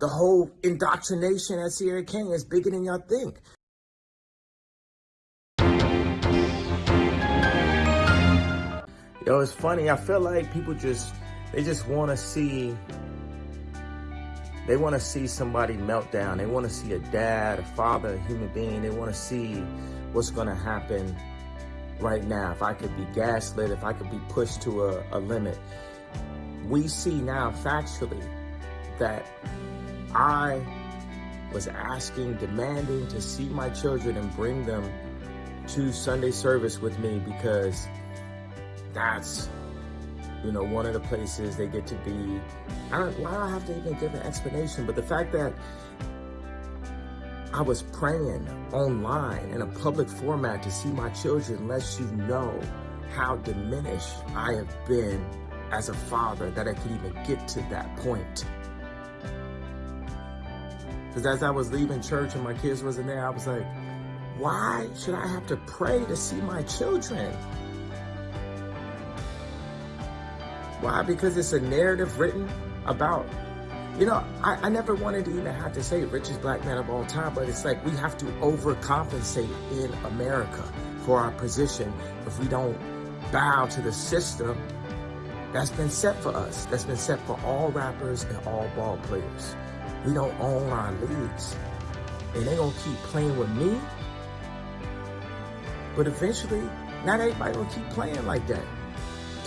The whole indoctrination at Sierra Canyon is bigger than y'all think. Yo, it's funny. I feel like people just, they just want to see, they want to see somebody melt down. They want to see a dad, a father, a human being. They want to see what's going to happen right now. If I could be gaslit, if I could be pushed to a, a limit. We see now factually that I was asking, demanding to see my children and bring them to Sunday service with me because that's, you know, one of the places they get to be. I don't, why do I have to even give an explanation? But the fact that I was praying online in a public format to see my children lets you know how diminished I have been as a father that I could even get to that point. Because as I was leaving church and my kids wasn't there, I was like, why should I have to pray to see my children? Why? Because it's a narrative written about, you know, I, I never wanted to even have to say richest black man of all time, but it's like we have to overcompensate in America for our position if we don't bow to the system that's been set for us, that's been set for all rappers and all ball players. We don't own our leagues. And they gonna keep playing with me, but eventually, not everybody gonna keep playing like that.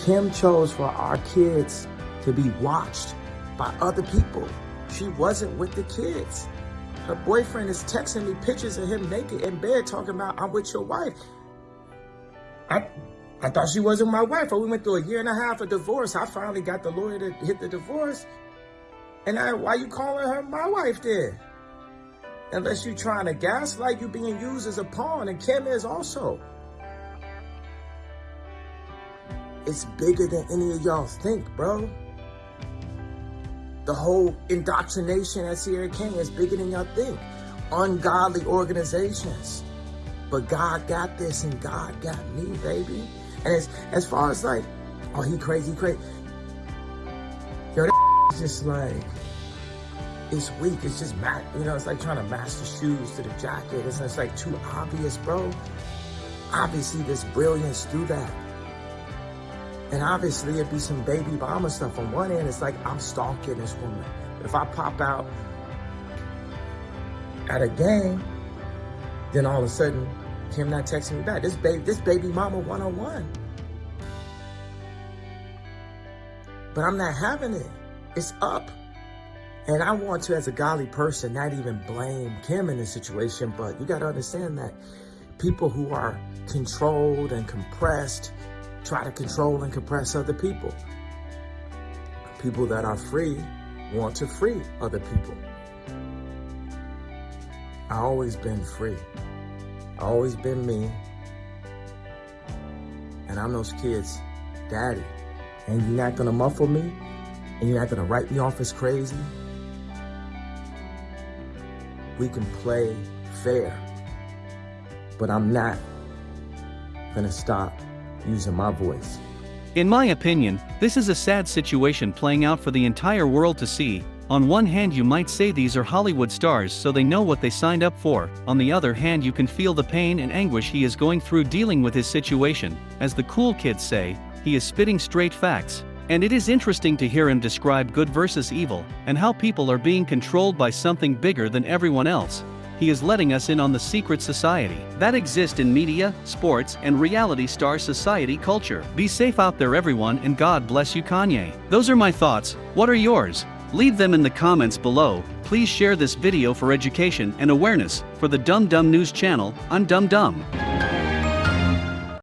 Kim chose for our kids to be watched by other people. She wasn't with the kids. Her boyfriend is texting me pictures of him naked in bed talking about, I'm with your wife. I, I thought she wasn't my wife. We went through a year and a half of divorce. I finally got the lawyer to hit the divorce. And I, why you calling her my wife then? Unless you trying to gaslight, you being used as a pawn. And Kim is also. It's bigger than any of y'all think, bro. The whole indoctrination at Sierra Canyon is bigger than y'all think. Ungodly organizations. But God got this and God got me, baby. And as, as far as like, oh, he crazy, crazy. Yo, that just like, it's weak. It's just, mat you know, it's like trying to match the shoes to the jacket. It's, it's like too obvious, bro. Obviously, there's brilliance through that. And obviously it'd be some baby mama stuff. On one end, it's like I'm stalking this woman. But if I pop out at a game, then all of a sudden, him not texting me back. This baby, this baby mama one-on-one. But I'm not having it. It's up. And I want to, as a godly person, not even blame Kim in this situation, but you got to understand that people who are controlled and compressed try to control and compress other people. People that are free want to free other people. I always been free. I always been me. And I'm those kids' daddy. And you're not gonna muffle me, and you're not gonna write me off as crazy. We can play fair, but I'm not gonna stop using my voice. In my opinion, this is a sad situation playing out for the entire world to see. On one hand you might say these are Hollywood stars so they know what they signed up for, on the other hand you can feel the pain and anguish he is going through dealing with his situation, as the cool kids say, he is spitting straight facts. And it is interesting to hear him describe good versus evil, and how people are being controlled by something bigger than everyone else he is letting us in on the secret society that exists in media, sports, and reality star society culture. Be safe out there everyone and God bless you Kanye. Those are my thoughts, what are yours? Leave them in the comments below, please share this video for education and awareness, for the Dumb Dumb News channel, I'm Dumb Dumb.